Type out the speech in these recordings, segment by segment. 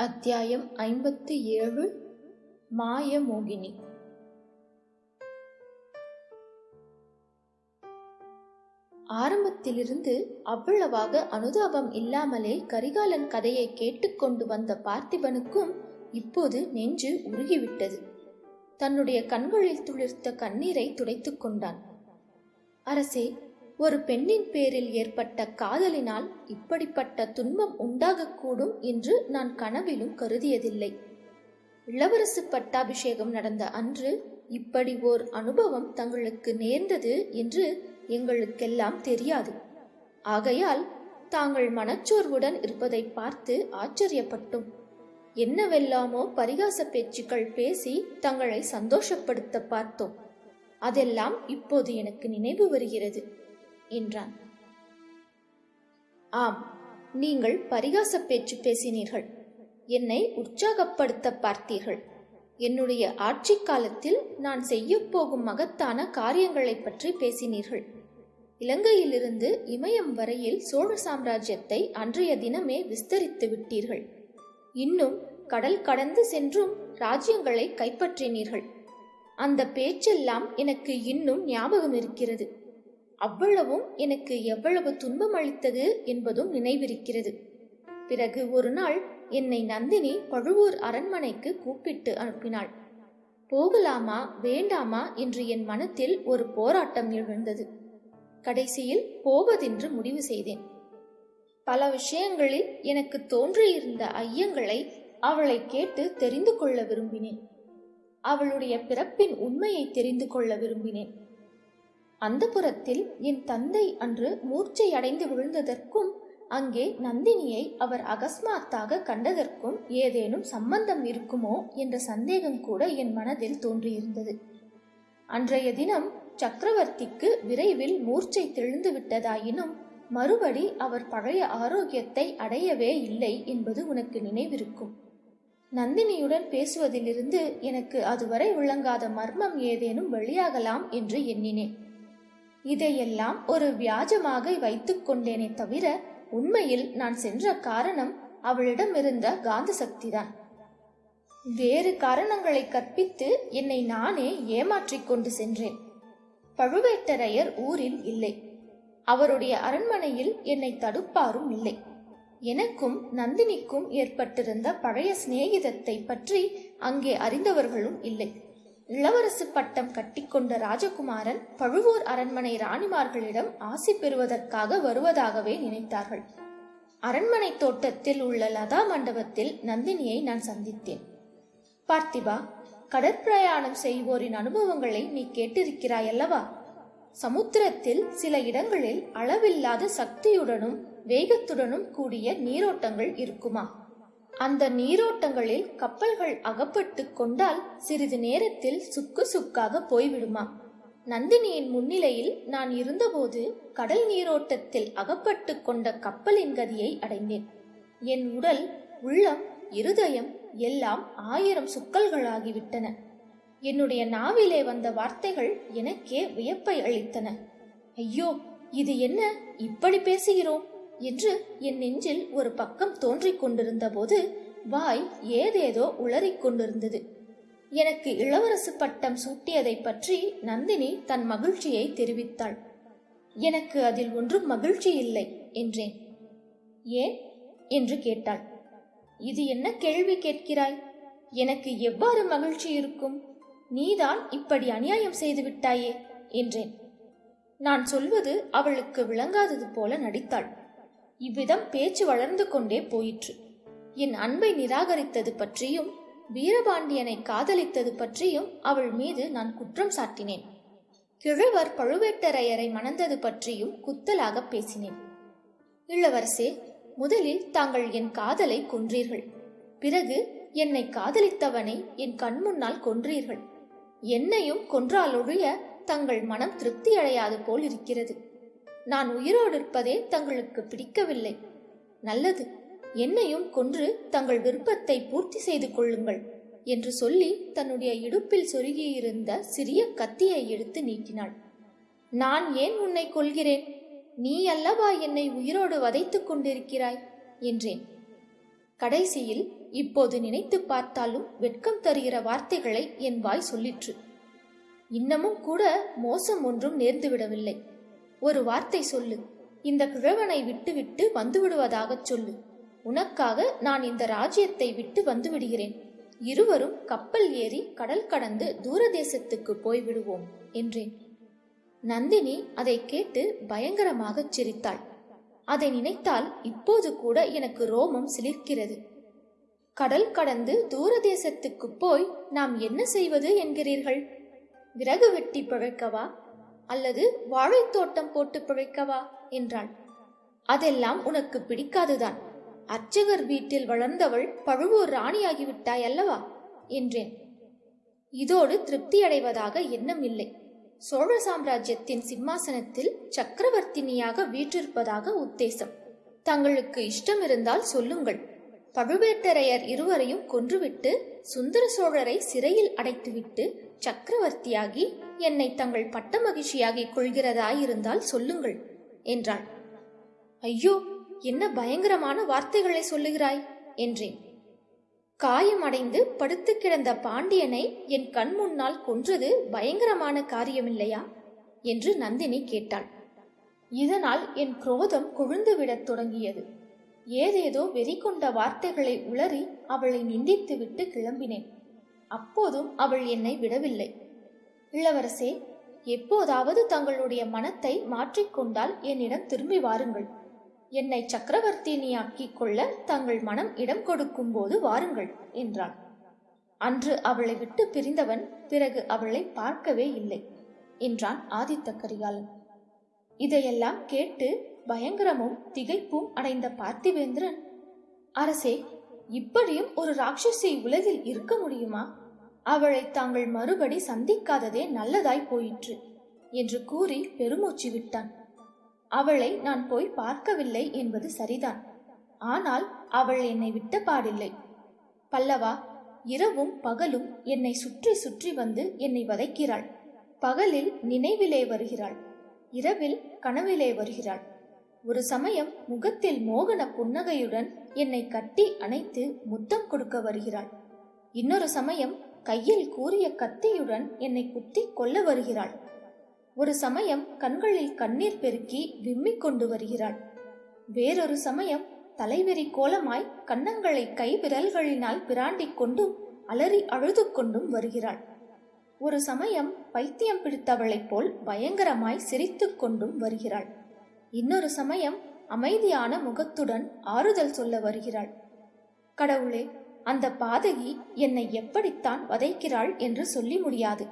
அத்தியாயம் ஐம்பத்து ஏழு மாயமோகினி. ஆரம்பத்திலிருந்து அவ்வளவாக அனுதாபம் இல்லாமலே கரிகாலன் கதையை கேட்டுக்கொண்டு வந்த பார்த்திபனுக்கும் இப்போது நெஞ்சு உருகிவிட்டது. தன்னுடைய கண்களில் துளிர்த்த கண்ணீரை துடைத்துக் கொண்டான். அரசே ஒரு பெண்ணின் பேரில் ஏற்பட்ட காதலினால் இப்படிப்பட்ட துன்பம் உண்டாகக்கூடும் என்று நான் கனவிலும் கருதியதில்லை. இளவரசு பட்டாபிஷேகம் நடந்த அன்று இப்படி ஓர் அனுபவம் தங்களுக்கு நேர்ந்தது என்று எங்களுக்கெல்லாம் தெரியாது. ஆகையால் தாங்கள் மனச்சோர்வுடன் இருப்பதை பார்த்து ஆச்சரியப்பட்டோம். என்னவெல்லாமோ பரிகாச பேச்சுக்கள் பேசி தங்களை சந்தோஷப்படுத்த பார்த்தோம். அதெல்லாம் இப்போது எனக்கு நினைவு வருகிறது. என்றான். ஆம் நீங்கள் பரிகாச பேச்சு பேசினீர்கள். என்னை உற்சாகப்படுத்த பார்த்தீர்கள். என்னுடைய ஆட்சி காலத்தில் நான் செய்யப்போகும் மகத்தான காரியங்களை பற்றி பேசினீர்கள். இலங்கையிலிருந்து இமயம் வரையில் சோழ சாம்ராஜ்யத்தை அன்றைய தினமே விஸ்தரித்து விட்டீர்கள். இன்னும் கடல் கடந்து சென்றும் ராஜ்யங்களை கைப்பற்றினீர்கள். அந்த பேச்செல்லாம் எனக்கு இன்னும் ஞாபகம் இருக்கிறது அவ்வளவும் எனக்கு எவ்வளவு துன்பம் அளித்தது என்பதும் நினைவிருக்கிறது. பிறகு ஒரு நாள் என்னை நந்தினி பழுவூர் அரண்மனைக்கு கூப்பிட்டு அனுப்பினாள். போகலாமா வேண்டாமா என்று என் மனத்தில் ஒரு போராட்டம் எழுந்தது. கடைசியில் போவதென்று முடிவு செய்தேன். பல விஷயங்களில் எனக்கு தோன்றியிருந்த ஐயங்களை அவளை கேட்டு தெரிந்து கொள்ள விரும்பினேன். அவளுடைய பிறப்பின் உண்மையை தெரிந்து கொள்ள விரும்பினேன். அந்த புறத்தில் என் தந்தை அன்று மூர்ச்சை அடைந்து விழுந்ததற்கும் அங்கே நந்தினியை அவர் அகஸ்மாத்தாக கண்டதற்கும் ஏதேனும் சம்பந்தம் இருக்குமோ என்ற சந்தேகம் கூட என் மனதில் தோன்றியிருந்தது. அன்றைய தினம் சக்கரவர்த்திக்கு விரைவில் மூர்ச்சை தெளிந்து விட்டதாயினும் மறுபடி அவர் பழைய ஆரோக்கியத்தை அடையவே இல்லை என்பது உனக்கு நினைவிருக்கும். நந்தினியுடன் பேசுவதிலிருந்து எனக்கு அதுவரை விளங்காத மர்மம் ஏதேனும் வெளியாகலாம் என்று எண்ணினேன். இதையெல்லாம் ஒரு வியாஜமாக வைத்துக் கொண்டேனே தவிர உண்மையில் நான் சென்ற காரணம் அவளிடமிருந்த காந்த சக்திதான் வேறு காரணங்களை கற்பித்து என்னை நானே ஏமாற்றிக் கொண்டு சென்றேன். பழுவேட்டரையர் ஊரில் இல்லை. அவருடைய அரண்மனையில் என்னை தடுப்பாரும் இல்லை. எனக்கும் நந்தினிக்கும் ஏற்பட்டிருந்த பழைய சிநேகிதத்தை பற்றி அங்கே அறிந்தவர்களும் இல்லை. இளவரசு பட்டம் கட்டிக்கொண்ட ராஜகுமாரன் பழுவூர் அரண்மனை ராணிமார்களிடம் ஆசி பெறுவதற்காக வருவதாகவே நினைத்தார்கள். அரண்மனை தோட்டத்தில் உள்ள லதா மண்டபத்தில் நந்தினியை நான் சந்தித்தேன். பார்த்திபா கடற்பிரயாணம் செய்வோரின் அனுபவங்களை நீ கேட்டிருக்கிறாய் அல்லவா சமுத்திரத்தில் சில இடங்களில் அளவில்லாத சக்தியுடனும் வேகத்துடனும் கூடிய நீரோட்டங்கள் இருக்குமா? அந்த நீரோட்டங்களில் கப்பல்கள் அகப்பட்டு கொண்டால் சிறிது நேரத்தில் சுக்கு சுக்காக போய்விடுமா? நந்தினியின் முன்னிலையில் நான் இருந்தபோது கடல் நீரோட்டத்தில் அகப்பட்டு கொண்ட கப்பலின் கதியை அடைந்தேன். என் உடல் உள்ளம் இருதயம் எல்லாம் ஆயிரம் சுக்கல்களாகிவிட்டன. என்னுடைய நாவிலே வந்த வார்த்தைகள் எனக்கே வியப்பை அளித்தன. ஐயோ இது என்ன? இப்படி பேசுகிறோம்? என்று என் நெஞ்சில் ஒரு பக்கம் தோன்றிக் கொண்டிருந்த போது வாய் ஏதேதோ உளறிக் கொண்டிருந்தது. எனக்கு இளவரசு பட்டம் சூட்டியதை பற்றி நந்தினி தன் மகிழ்ச்சியை தெரிவித்தாள். எனக்கு அதில் ஒன்றும் மகிழ்ச்சி இல்லை என்றேன். ஏன்? என்று கேட்டாள். இது என்ன கேள்வி கேட்கிறாய்? எனக்கு எவ்வாறு மகிழ்ச்சி இருக்கும்? நீதான் இப்படி அநியாயம் செய்து விட்டாயே என்றேன். நான் சொல்வது அவளுக்கு விளங்காதது போல நடித்தாள். இவ்விதம் பேச்சு வளர்ந்து கொண்டே போயிற்று. என் அன்பை நிராகரித்தது பற்றியும் வீரபாண்டியனை காதலித்தது பற்றியும் அவள் மீது நான் குற்றம் சாட்டினேன். கிழவர் பழுவேட்டரையரை மணந்தது பற்றியும் குத்தலாக பேசினேன். இளவரசே முதலில் தாங்கள் என் காதலை கொன்றீர்கள். பிறகு என்னை காதலித்தவனை என் கண்முன்னால் கொன்றீர்கள். என்னையும் கொன்றாலொழிய தங்கள் மனம் திருப்தியடையாது போல் இருக்கிறது நான் உயிரோடு இருப்பதே தங்களுக்கு பிடிக்கவில்லை. நல்லது என்னையும் கொன்று தங்கள் விருப்பத்தை பூர்த்தி செய்து கொள்ளுங்கள் என்று சொல்லி தன்னுடைய இடுப்பில் சொருகியிருந்த சிறிய கத்தியை எடுத்து நீட்டினாள். நான் ஏன் உன்னை கொள்கிறேன் நீ அல்லவா என்னை உயிரோடு வதைத்துக் கொண்டிருக்கிறாய்? என்றேன். கடைசியில் இப்போது நினைத்து பார்த்தாலும் வெட்கம் தருகிற வார்த்தைகளை என் வாய் சொல்லிற்று. இன்னமும் கூட மோசம் ஒன்றும் நேர்ந்துவிடவில்லை. ஒரு வார்த்தை சொல்லு. இந்த கிழவனை விட்டுவிட்டு வந்துவிடுவதாகச் சொல்லு. உனக்காக நான் இந்த ராஜ்யத்தை விட்டு வந்துவிடுகிறேன். இருவரும் கப்பல் ஏறி கடல் கடந்து தூரதேசத்துக்கு போய்விடுவோம் என்றேன். நந்தினி அதை கேட்டு பயங்கரமாகச் சிரித்தாள். அதை நினைத்தால் இப்போது கூட எனக்கு ரோமம் சிலிர்க்கிறது. கடல் கடந்து தூரதேசத்துக்கு போய் நாம் என்ன செய்வது என்கிறீர்கள்? விறகு வெட்டி பிழைக்கவா? அல்லது வாழைத்தோட்டம் போட்டு பிழைக்கவா என்றாள் அதெல்லாம் உனக்கு பிடிக்காதுதான். அர்ச்சகர் வீட்டில் வளர்ந்தவள் பழுவூர் ராணியாகிவிட்டாய் அல்லவா? என்றேன். இதோடு திருப்தியடைவதாக எண்ணம் இல்லை சோழ சாம்ராஜ்யத்தின் சிம்மாசனத்தில் சக்கரவர்த்தினியாக வீற்றிருப்பதாக உத்தேசம். தங்களுக்கு இஷ்டம் இருந்தால் சொல்லுங்கள். பழுவேட்டரையர் இருவரையும் கொன்றுவிட்டு சுந்தர சோழரை சிறையில் அடைத்துவிட்டு சக்கரவர்த்தியாகி என்னை தங்கள் பட்ட மகிழ்ச்சியாகிக் கொள்கிறதாயிருந்தால் சொல்லுங்கள் என்றாள். ஐயோ என்ன பயங்கரமான வார்த்தைகளை சொல்லுகிறாய் என்றேன். காயமடைந்து படுத்து கிடந்த பாண்டியனை என் கண் முன்னால் கொன்றது பயங்கரமான காரியமில்லையா? என்று நந்தினி கேட்டாள். இதனால் என் குரோதம் கொழுந்துவிடத் தொடங்கியது. ஏதேதோ வெறி கொண்ட வார்த்தைகளை உளறி அவளை நிந்தித்துவிட்டு கிளம்பினேன். அப்போதும் அவள் என்னை விடவில்லை. இளவரசே எப்போதாவது தங்களுடைய மனத்தை மாற்றிக்கொண்டால் என்னிடம் திரும்பி வாருங்கள். என்னை சக்கரவர்த்தினியாக்கிக் கொள்ள தங்கள் மனம் இடம் கொடுக்கும் போது வாருங்கள் என்றாள். அன்று அவளை விட்டு பிரிந்தவன் பிறகு அவளை பார்க்கவே இல்லை என்றான் ஆதித்த கரிகாலன். இதையெல்லாம் கேட்டு பயங்கரமும் திகைப்பும் அடைந்த பார்த்திவேந்திரன் அரசே இப்படியும் ஒரு ராட்சசி உலகில் இருக்க முடியுமா? அவளை தாங்கள் மறுபடி சந்திக்காததே நல்லதாய் போயிற்று என்று கூறி பெருமூச்சு விட்டான். அவளை நான் போய் பார்க்கவில்லை என்பது சரிதான் ஆனால் அவள் என்னை விட்ட பாடில்லை. பல்லவா இரவும் பகலும் என்னை சுற்றி சுற்றி வந்து என்னை வதைக்கிறாள். பகலில் நினைவிலே வருகிறாள் இரவில் கனவிலே வருகிறாள். ஒரு சமயம் முகத்தில் மோகன புன்னகையுடன் என்னை கட்டி அணைத்து முத்தம் கொடுக்க வருகிறாள். இன்னொரு சமயம் கையில் கூறிய கத்தியுடன் என்னை குத்தி கொல்ல வருகிறாள். ஒரு சமயம் கண்களில் கண்ணீர் பெருக்கி விம்மிக் கொண்டு வருகிறாள். வேறொரு சமயம் தலைவெறி கோலமாய் கன்னங்களை கை விரல்களினால் பிராண்டிக் கொண்டும் அலறி அழுது கொண்டும் வருகிறாள். ஒரு சமயம் பைத்தியம் பிடித்தவளைப் போல் பயங்கரமாய் சிரித்துக் கொண்டும் வருகிறாள். இன்னொரு சமயம் அமைதியான முகத்துடன் ஆறுதல் சொல்ல வருகிறாள். கடவுளே அந்த பாதகி என்னை எப்படித்தான் வதைக்கிறாள் என்று சொல்லி முடியாது.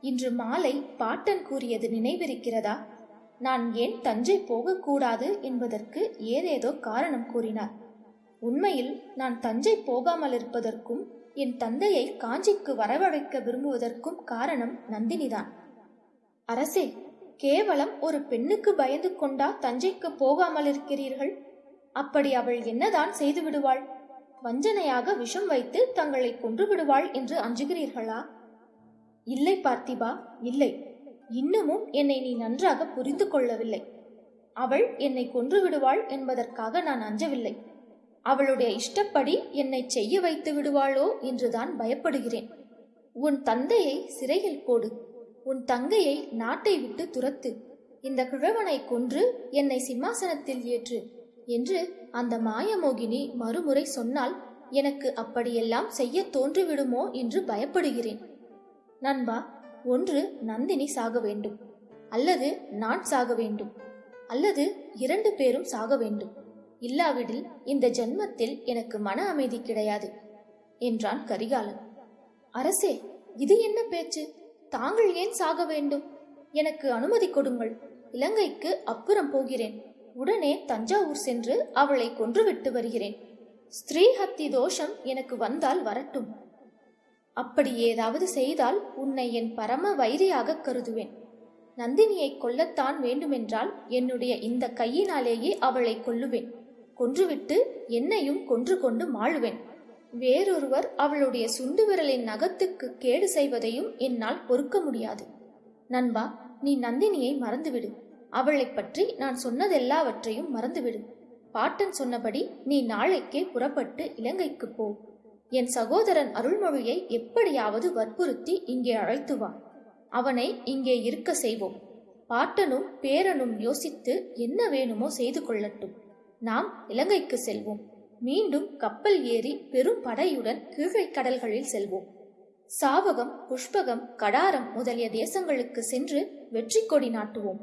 இன்று மாலை பாட்டன் கூறியது நினைவிருக்கிறதா? நான் ஏன் தஞ்சை போகக்கூடாது என்பதற்கு ஏதேதோ காரணம் கூறினார். உண்மையில் நான் தஞ்சை போகாமல் இருப்பதற்கும் என் தந்தையை காஞ்சிக்கு வரவழைக்க விரும்புவதற்கும் காரணம் நந்தினிதான். அரசே கேவலம் ஒரு பெண்ணுக்கு பயந்து கொண்டா தஞ்சைக்கு போகாமல் இருக்கிறீர்கள் அப்படி அவள் என்னதான் செய்து விடுவாள்? வஞ்சனையாக விஷம் வைத்து தங்களை கொன்று விடுவாள் என்று அஞ்சுகிறீர்களா? இல்லை பார்த்திபா இல்லை. இன்னமும் என்னை நீ நன்றாக புரிந்து கொள்ளவில்லை. அவள் என்னை கொன்று விடுவாள் என்பதற்காக நான் அஞ்சவில்லை. அவளுடைய இஷ்டப்படி என்னை செய்ய வைத்து விடுவாளோ என்றுதான் பயப்படுகிறேன். உன் தந்தையை சிறையில் போடு. உன் தங்கையை நாட்டை விட்டு துரத்து. இந்த கிழவனை கொன்று என்னை சிம்மாசனத்தில் ஏற்று என்று அந்த மாயமோகினி மறுமுறை சொன்னால் எனக்கு அப்படியெல்லாம் செய்ய தோன்றிவிடுமோ என்று பயப்படுகிறேன். நண்பா ஒன்று நந்தினி சாக வேண்டும் அல்லது நான் சாக வேண்டும் அல்லது இரண்டு பேரும் சாக வேண்டும். இல்லாவிடில் இந்த ஜென்மத்தில் எனக்கு மன அமைதி கிடையாது என்றான் கரிகாலன். அரசே இது என்ன பேச்சு? தாங்கள் ஏன் சாக வேண்டும்? எனக்கு அனுமதி கொடுங்கள். இலங்கைக்கு அப்புறம் போகிறேன். உடனே தஞ்சாவூர் சென்று அவளை கொன்றுவிட்டு வருகிறேன். ஸ்திரீ ஹத்தி தோஷம் எனக்கு வந்தால் வரட்டும். அப்படி ஏதாவது செய்தால் உன்னை என் பரம வைரியாக கருதுவேன். நந்தினியை கொல்லத்தான் வேண்டுமென்றால் என்னுடைய இந்த கையினாலேயே அவளை கொல்லுவேன். கொன்றுவிட்டு என்னையும் கொன்று கொண்டு மாழுவேன் வேறொருவர் அவளுடைய சுண்டு விரலின் நகத்துக்கு கேடு செய்வதையும் என்னால் பொறுக்க முடியாது. நண்பா நீ நந்தினியை மறந்துவிடு. அவளைப் பற்றி நான் சொன்னதெல்லாவற்றையும் மறந்துவிடு. பாட்டன் சொன்னபடி நீ நாளைக்கே புறப்பட்டு இலங்கைக்கு போ. என் சகோதரன் அருள்மொழியை எப்படியாவது வற்புறுத்தி இங்கே அழைத்து வா. அவனை இங்கே இருக்க செய்வோம். பாட்டனும் பேரனும் யோசித்து என்ன வேணுமோ செய்து கொள்ளட்டும். நாம் இலங்கைக்கு செல்வோம். மீண்டும் கப்பல் ஏறி பெரும் படையுடன் கீழே கடல்களில் செல்வோம். சாவகம் புஷ்பகம் கடாரம் முதலிய தேசங்களுக்கு சென்று வெற்றி கொடி நாட்டுவோம்.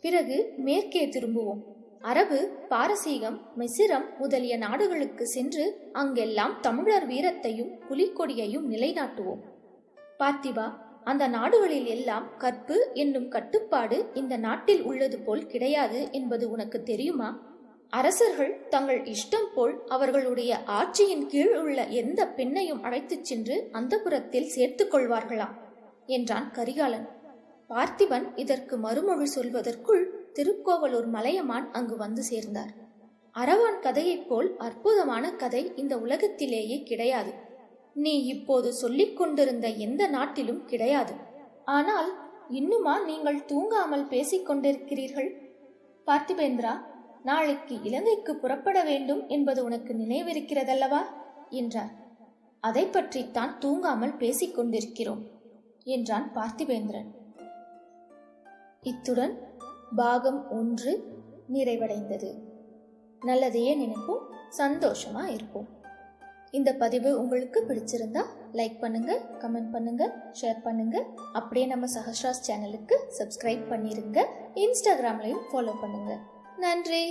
பிறகு மேற்கே திரும்புவோம். அரபு பாரசீகம் மிசிரம் முதலிய நாடுகளுக்கு சென்று அங்கெல்லாம் தமிழர் வீரத்தையும் புலிக்கொடியையும் நிலைநாட்டுவோம். பார்த்திபா அந்த நாடுகளில் எல்லாம் கற்பு என்னும் கட்டுப்பாடு இந்த நாட்டில் உள்ளது போல் கிடையாது என்பது உனக்கு தெரியுமா? அரசர்கள் தங்கள் இஷ்டம் போல் அவர்களுடைய ஆட்சியின் கீழ் உள்ள எந்த பெண்ணையும் அழைத்துச் சென்று அந்தபுரத்தில் சேர்த்துக் கொள்வார்களாம் என்றான் கரிகாலன். பார்த்திபன் இதற்கு மறுமொழி சொல்வதற்குள் திருக்கோவலூர் மலையமான் அங்கு வந்து சேர்ந்தார். அரவான் கதையைப் போல் அற்புதமான கதை இந்த உலகத்திலேயே கிடையாது. நீ இப்போது சொல்லிக் கொண்டிருந்த எந்த நாட்டிலும் கிடையாது. ஆனால் இன்னுமா நீங்கள் தூங்காமல் பேசிக் கொண்டிருக்கிறீர்கள்? பார்த்திபேந்திரா நாளைக்கு இலங்கைக்கு புறப்பட வேண்டும் என்பது உனக்கு நினைவிருக்கிறதல்லவா? என்றார். அதை பற்றித்தான் தூங்காமல் பேசிக் கொண்டிருக்கிறோம் என்றான் பார்த்திபேந்திரன். இத்துடன் பாகம் ஒன்று நிறைவடைந்தது. நல்லதையே நினைப்போம் சந்தோஷமா இருப்போம். இந்த பதிவு உங்களுக்கு பிடிச்சிருந்தா லைக் பண்ணுங்க கமெண்ட் பண்ணுங்க ஷேர் பண்ணுங்க. அப்படியே நம்ம சஹஸ்ராஸ் சேனலுக்கு சப்ஸ்கிரைப் பண்ணிருங்க இன்ஸ்டாகிராம்லையும் ஃபாலோ பண்ணுங்க. நன்றி